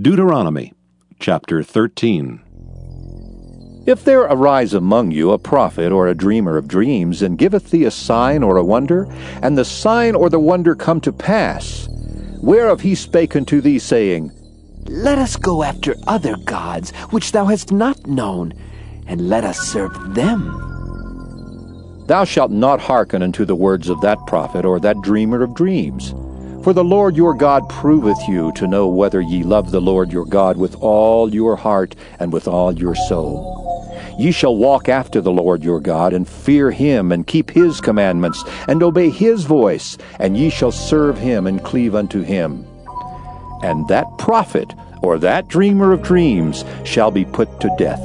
Deuteronomy chapter 13. If there arise among you a prophet or a dreamer of dreams, and giveth thee a sign or a wonder, and the sign or the wonder come to pass, whereof he spake unto thee, saying, Let us go after other gods which thou hast not known, and let us serve them. Thou shalt not hearken unto the words of that prophet or that dreamer of dreams. For the Lord your God proveth you to know whether ye love the Lord your God with all your heart and with all your soul. Ye shall walk after the Lord your God, and fear him, and keep his commandments, and obey his voice, and ye shall serve him and cleave unto him. And that prophet, or that dreamer of dreams, shall be put to death,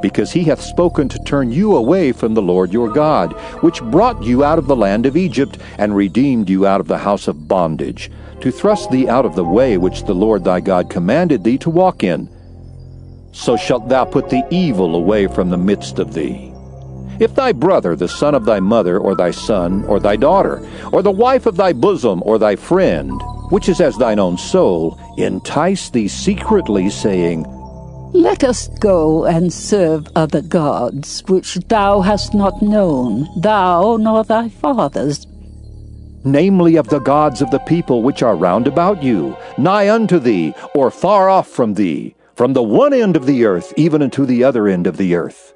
because he hath spoken to turn you away from the Lord your God, which brought you out of the land of Egypt, and redeemed you out of the house of bondage, to thrust thee out of the way which the Lord thy God commanded thee to walk in so shalt thou put the evil away from the midst of thee. If thy brother, the son of thy mother, or thy son, or thy daughter, or the wife of thy bosom, or thy friend, which is as thine own soul, entice thee secretly, saying, Let us go and serve other gods, which thou hast not known, thou nor thy fathers, namely of the gods of the people which are round about you, nigh unto thee, or far off from thee, from the one end of the earth even unto the other end of the earth.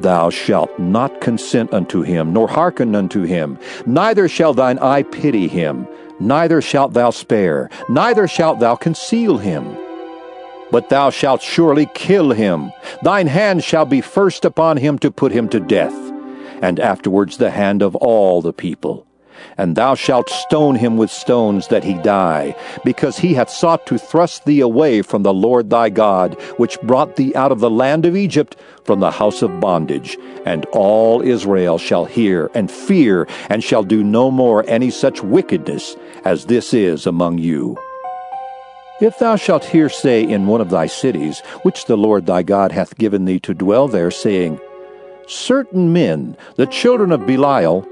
Thou shalt not consent unto him, nor hearken unto him, neither shall thine eye pity him, neither shalt thou spare, neither shalt thou conceal him. But thou shalt surely kill him, thine hand shall be first upon him to put him to death, and afterwards the hand of all the people and thou shalt stone him with stones that he die, because he hath sought to thrust thee away from the Lord thy God, which brought thee out of the land of Egypt, from the house of bondage. And all Israel shall hear and fear, and shall do no more any such wickedness as this is among you. If thou shalt hear say in one of thy cities, which the Lord thy God hath given thee to dwell there, saying, Certain men, the children of Belial,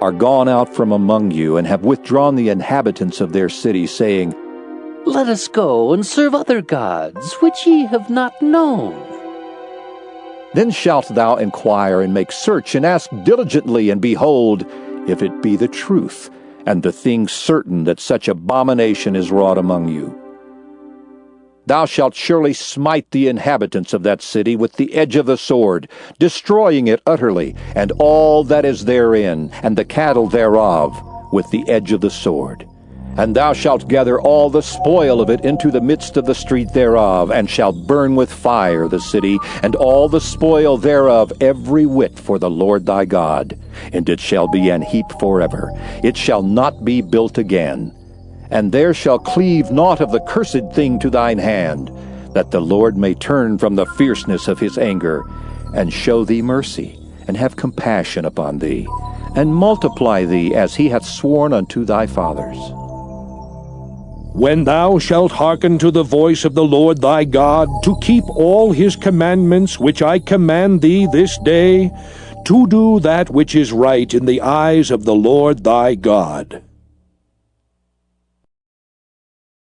are gone out from among you, and have withdrawn the inhabitants of their city, saying, Let us go and serve other gods, which ye have not known. Then shalt thou inquire and make search, and ask diligently, and behold, if it be the truth, and the thing certain that such abomination is wrought among you. Thou shalt surely smite the inhabitants of that city with the edge of the sword, destroying it utterly, and all that is therein, and the cattle thereof, with the edge of the sword. And thou shalt gather all the spoil of it into the midst of the street thereof, and shalt burn with fire the city, and all the spoil thereof every whit for the Lord thy God. And it shall be an heap forever. It shall not be built again and there shall cleave naught of the cursed thing to thine hand, that the Lord may turn from the fierceness of his anger, and show thee mercy, and have compassion upon thee, and multiply thee as he hath sworn unto thy fathers. When thou shalt hearken to the voice of the Lord thy God, to keep all his commandments which I command thee this day, to do that which is right in the eyes of the Lord thy God